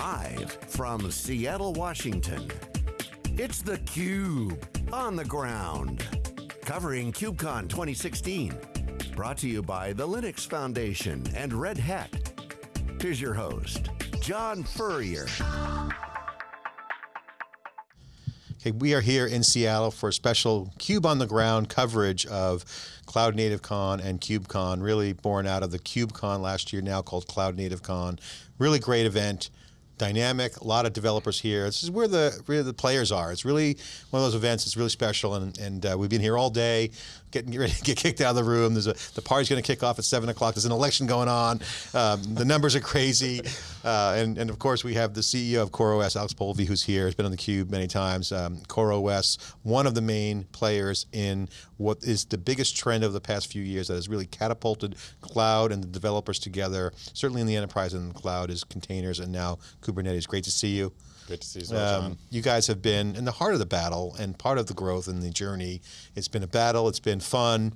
Live from Seattle, Washington, it's theCUBE, on the ground. Covering KubeCon 2016. Brought to you by the Linux Foundation and Red Hat. Here's your host, John Furrier. Okay, we are here in Seattle for a special CUBE on the ground coverage of Cloud Native Con and KubeCon, really born out of the KubeCon last year, now called Cloud Native Con. Really great event dynamic, a lot of developers here. This is where the where the players are. It's really one of those events. It's really special, and and uh, we've been here all day, getting ready to get kicked out of the room. There's a the party's going to kick off at seven o'clock. There's an election going on. Um, the numbers are crazy, uh, and and of course we have the CEO of CoreOS, Alex Polvi, who's here. He's been on the Cube many times. Um, CoreOS, one of the main players in what is the biggest trend of the past few years that has really catapulted cloud and the developers together. Certainly in the enterprise and the cloud is containers and now Kubernetes. Great to see you. Great to see you, well, um, You guys have been in the heart of the battle and part of the growth and the journey. It's been a battle, it's been fun.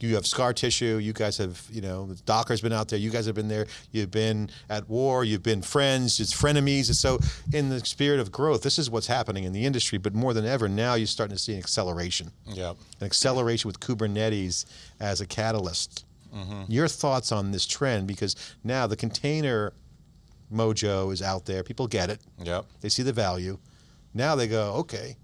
You have scar tissue, you guys have, you know, Docker's been out there, you guys have been there, you've been at war, you've been friends, it's frenemies. And so in the spirit of growth, this is what's happening in the industry, but more than ever, now you're starting to see an acceleration. Yeah. An acceleration with Kubernetes as a catalyst. Mm -hmm. Your thoughts on this trend, because now the container mojo is out there. People get it. Yep. They see the value. Now they go, okay,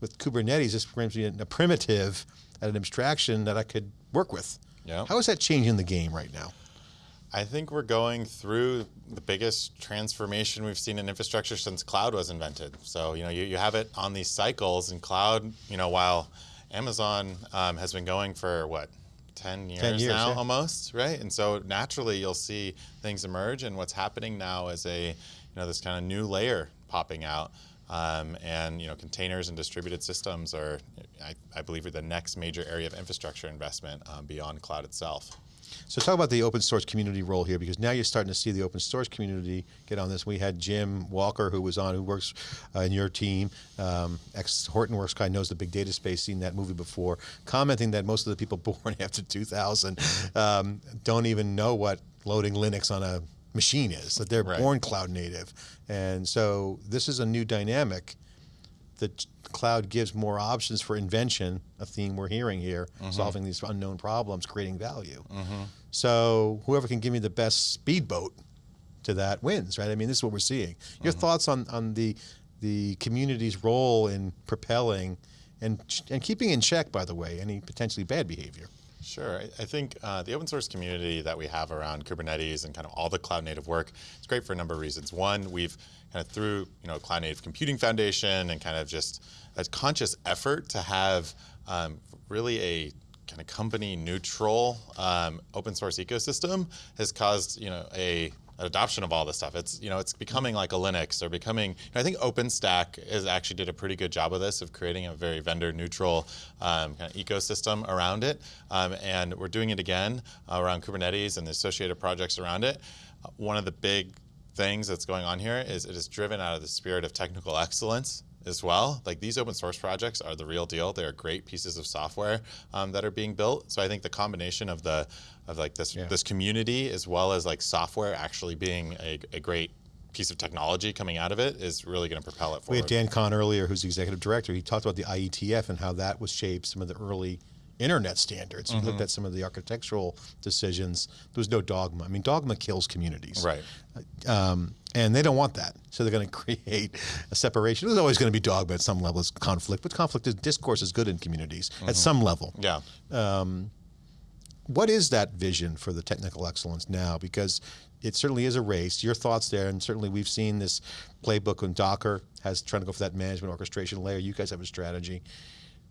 with Kubernetes, this brings me a primitive at an abstraction that I could work with. Yep. How is that changing the game right now? I think we're going through the biggest transformation we've seen in infrastructure since cloud was invented. So, you know, you, you have it on these cycles and cloud, you know, while Amazon um, has been going for what, 10 years, 10 years now yeah. almost, right? And so naturally you'll see things emerge and what's happening now is a, you know, this kind of new layer popping out. Um, and you know, containers and distributed systems are, I, I believe, are the next major area of infrastructure investment um, beyond cloud itself. So talk about the open source community role here, because now you're starting to see the open source community get on this. We had Jim Walker, who was on, who works uh, in your team, um, ex-Hortonworks guy, knows the big data space, seen that movie before, commenting that most of the people born after 2000 um, don't even know what loading Linux on a machine is, that they're right. born cloud native. And so this is a new dynamic that cloud gives more options for invention, a theme we're hearing here, mm -hmm. solving these unknown problems, creating value. Mm -hmm. So whoever can give me the best speedboat to that wins, right? I mean, this is what we're seeing. Your mm -hmm. thoughts on, on the, the community's role in propelling and, and keeping in check, by the way, any potentially bad behavior? Sure. I, I think uh, the open source community that we have around Kubernetes and kind of all the cloud native work, it's great for a number of reasons. One, we've kind of through you know Cloud Native Computing Foundation and kind of just a conscious effort to have um, really a kind of company neutral um, open source ecosystem has caused you know a adoption of all this stuff. It's you know it's becoming like a Linux or becoming. I think OpenStack is actually did a pretty good job of this of creating a very vendor neutral um, kind of ecosystem around it, um, and we're doing it again uh, around Kubernetes and the associated projects around it. Uh, one of the big things that's going on here is it is driven out of the spirit of technical excellence as well. Like these open source projects are the real deal. They are great pieces of software um, that are being built. So I think the combination of the of like this yeah. this community as well as like software actually being a, a great piece of technology coming out of it is really going to propel it forward. We had Dan Kohn earlier, who's the executive director. He talked about the IETF and how that was shaped some of the early internet standards. Mm -hmm. You looked mm-hmm. at some of the architectural decisions. There was no dogma. I mean, dogma kills communities. Right. Um, and they don't want that. So they're going to create a separation. There's always going to be dogma at some level. It's conflict, but conflict is discourse is good in communities mm -hmm. at mm-hmm. some level. Yeah. Um, what is that vision for the technical excellence now? Because it certainly is a race. Your thoughts there, and certainly we've seen this playbook when Docker has trying to go for that management orchestration layer. You guys have a strategy.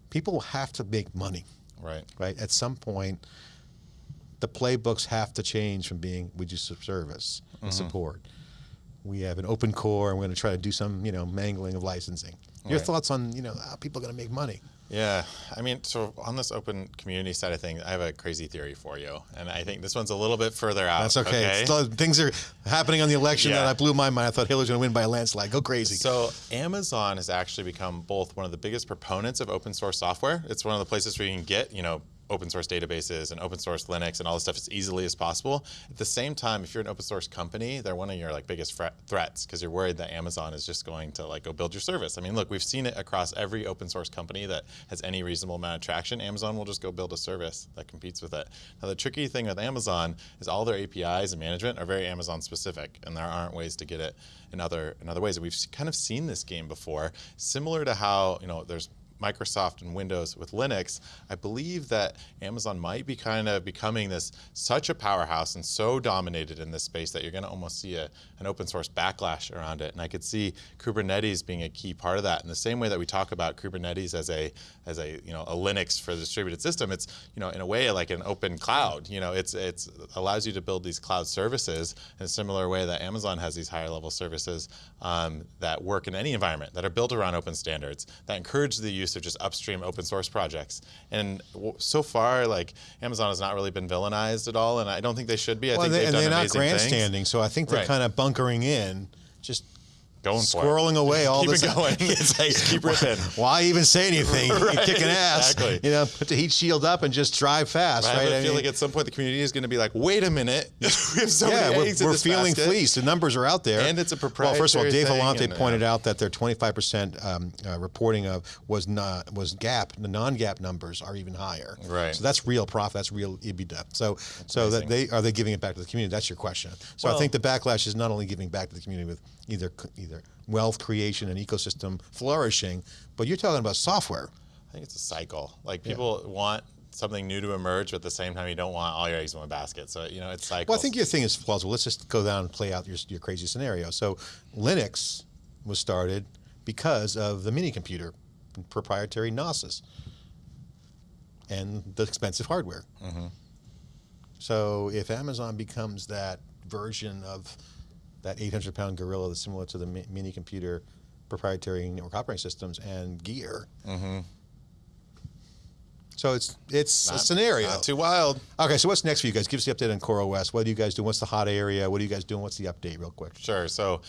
People have to make money. Right. Right. At some point, the playbooks have to change from being we do service and mm -hmm. support. We have an open core, and we're going to try to do some, you know, mangling of licensing. Your right. thoughts on, you know, how people are going to make money? Yeah, I mean, so on this open community side of things, I have a crazy theory for you, and I think this one's a little bit further out. That's okay. okay? Still, things are happening on the election yeah. that I blew my mind. I thought Hillary's going to win by a landslide. Go crazy. So Amazon has actually become both one of the biggest proponents of open source software. It's one of the places where you can get, you know, open source databases and open source Linux and all this stuff as easily as possible. At the same time, if you're an open source company, they're one of your like biggest threats because you're worried that Amazon is just going to like go build your service. I mean, look, we've seen it across every open source company that has any reasonable amount of traction. Amazon will just go build a service that competes with it. Now, the tricky thing with Amazon is all their APIs and management are very Amazon specific, and there aren't ways to get it in other in other ways. And we've kind of seen this game before, similar to how you know there's Microsoft and Windows with Linux, I believe that Amazon might be kind of becoming this such a powerhouse and so dominated in this space that you're going to almost see a, an open source backlash around it. And I could see Kubernetes being a key part of that. In the same way that we talk about Kubernetes as a as a you know a Linux for the distributed system, it's you know in a way like an open cloud. You know, it's it's allows you to build these cloud services in a similar way that Amazon has these higher level services um, that work in any environment that are built around open standards that encourage the use use of just upstream open source projects. And so far, like Amazon has not really been villainized at all, and I don't think they should be. I well, think they, they've and done they're not grandstanding, things. so I think they're right. kind of bunkering in, just going squirreling away all keep this. Keep it going. it's like keep ripping. Why even say anything? right. You're kicking ass. Exactly. You know, put the heat shield up and just drive fast. Right. right? I, I feel mean, like at some point the community is going to be like, wait a minute, we have so yeah, many we're, eggs we're feeling basket. fleeced. The numbers are out there, And it's a proprietary. Well, first of all, Dave Vellante uh, pointed out that their 25% um, uh, reporting of was not was GAAP. The non-GAAP numbers are even higher. Right. So that's real profit. That's real EBITDA. So so that they are they giving it back to the community? That's your question. So I think the backlash is not only giving back to the community with either either wealth creation and ecosystem flourishing, but you're talking about software. I think it's a cycle. Like people want something new to emerge, but at the same time, you don't want all your eggs in one basket. So you know, it's cycles. Well, I think your thing is plausible. Let's just go down and play out your, your crazy scenario. So Linux was started because of the mini computer, proprietary Gnosis, and the expensive hardware. Mm-hmm. So if Amazon becomes that version of that 800 pound gorilla that's similar to the mi- mini computer proprietary network operating systems and gear. Mm-hmm. So it's it's a scenario. Not too wild. Okay, so what's next for you guys? Give us the update on CoreOS. What are you guys doing? What's the hot area? What are you guys doing? What's the update, real quick? Sure. So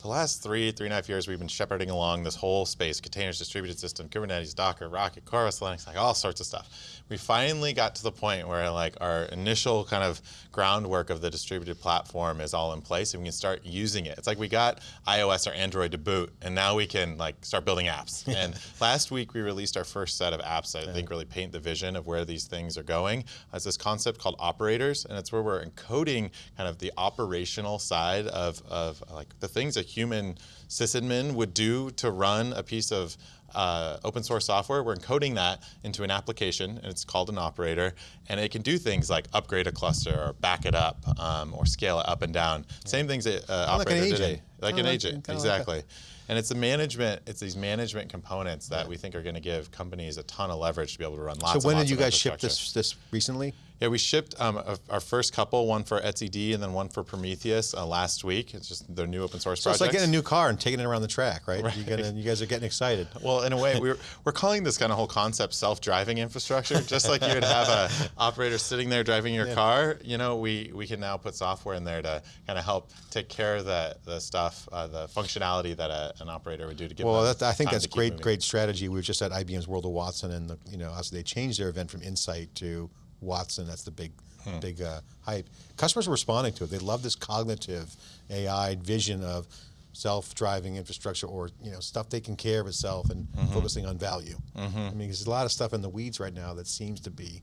the last three, three and a half years, we've been shepherding along this whole space, containers, distributed system, Kubernetes, Docker, Rocket, CoreOS, Linux, like all sorts of stuff. We finally got to the point where like our initial kind of groundwork of the distributed platform is all in place and we can start using it. It's like we got iOS or Android to boot and now we can like start building apps. and last week we released our first set of apps that I think really paint the vision of where these things are going. It's this concept called operators and it's where we're encoding kind of the operational side of, of like the things a human sysadmin would do to run a piece of uh, open source software. We're encoding that into an application, and it's called an operator, and it can do things like upgrade a cluster, or back it up, um, or scale it up and down. Same things that uh, like an operator today, like an agent, kinda like exactly. and it's the management. It's these management components that we think are going to give companies a ton of leverage to be able to run lots. So when did you guys ship this this recently? Yeah, we shipped um, a, our first couple, one for etcd and then one for Prometheus uh, last week. It's just their new open source So it's like getting a new car and taking it around the track, right? You, gonna, you guys are getting excited. Well, in a way, we're, we're calling this kind of whole concept self-driving infrastructure. Just like you would have a operator sitting there driving your car, you know, we, we can now put software in there to kind of help take care of the, the stuff, uh, the functionality that a, an operator would do to give Well, that, I think that's great, moving. great strategy. We were just at IBM's World of Watson, and the, you know, as they changed their event from Insight to Watson. That's the big, Hmm. big uh, hype. Customers are responding to it. They love this cognitive AI vision of self-driving infrastructure, or you know, stuff taking care of itself and Mm-hmm. focusing on value. I mean, there's a lot of stuff in the weeds right now that seems to be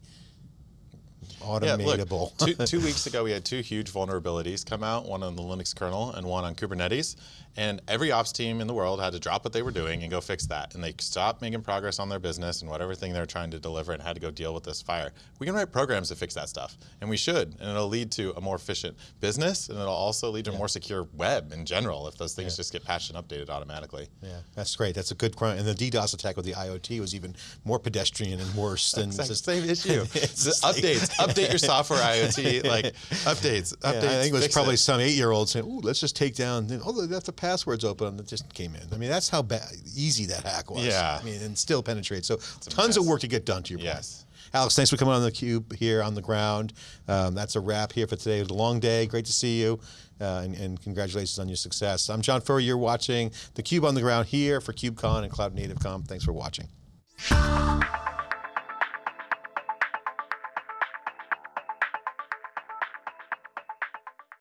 Yeah, automatable. look, two, two weeks ago we had two huge vulnerabilities come out, one on the Linux kernel and one on Kubernetes. And every ops team in the world had to drop what they were doing and go fix that. And they stopped making progress on their business and whatever thing they're trying to deliver and had to go deal with this fire. We can write programs to fix that stuff, and we should. And it'll lead to a more efficient business, and it'll also lead to a more secure web in general if those things just get patched and updated automatically. Yeah, that's great. That's a good crime. And the DDoS attack with the IoT was even more pedestrian and worse than Exact just same issue. It's The updates. Update your software IoT. Like updates. Yeah, Updates. I think it was probably it. some eight-year-old saying, "Ooh, let's just take down." Oh, they left the passwords open, and it just came in. I mean, that's how easy that hack was. Yeah. I mean, and still penetrates. So, a tons of work to get done. To your Yes. point. Alex, thanks for coming on the cube here on the ground. Um, that's a wrap here for today. It was a long day. Great to see you, uh, and, and congratulations on your success. I'm John Furrier. You're watching the Cube on the ground here for KubeCon and Cloud Native Con. Thanks for watching.